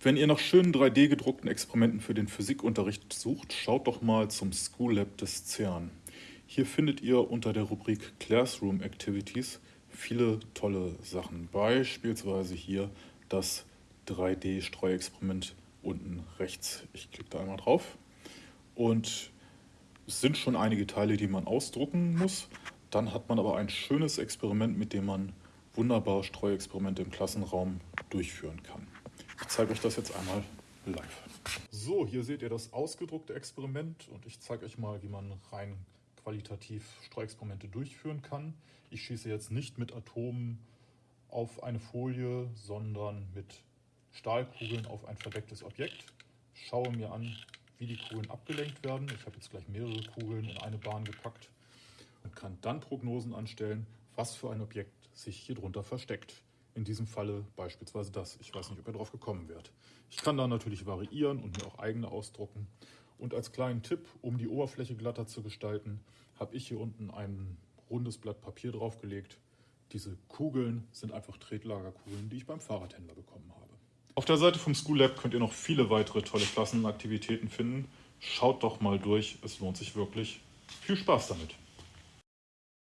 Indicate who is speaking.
Speaker 1: Wenn ihr nach schönen 3D gedruckten Experimenten für den Physikunterricht sucht, schaut doch mal zum School Lab des CERN. Hier findet ihr unter der Rubrik Classroom Activities viele tolle Sachen. Beispielsweise hier das 3D-Streuexperiment unten rechts. Ich klicke da einmal drauf und es sind schon einige Teile, die man ausdrucken muss. Dann hat man aber ein schönes Experiment, mit dem man wunderbar Streuexperimente im Klassenraum durchführen kann. Ich zeige euch das jetzt einmal live. So, hier seht ihr das ausgedruckte Experiment und ich zeige euch mal, wie man rein qualitativ Streuexperimente durchführen kann. Ich schieße jetzt nicht mit Atomen auf eine Folie, sondern mit Stahlkugeln auf ein verdecktes Objekt. Schaue mir an, wie die Kugeln abgelenkt werden. Ich habe jetzt gleich mehrere Kugeln in eine Bahn gepackt und kann dann Prognosen anstellen, was für ein Objekt sich hier drunter versteckt. In diesem Falle beispielsweise das. Ich weiß nicht, ob ihr drauf gekommen wärt. Ich kann da natürlich variieren und mir auch eigene ausdrucken. Und als kleinen Tipp, um die Oberfläche glatter zu gestalten, habe ich hier unten ein rundes Blatt Papier draufgelegt. Diese Kugeln sind einfach Tretlagerkugeln, die ich beim Fahrradhändler bekommen habe. Auf der Seite vom School Lab könnt ihr noch viele weitere tolle Klassenaktivitäten finden. Schaut doch mal durch, es lohnt sich wirklich. Viel Spaß damit!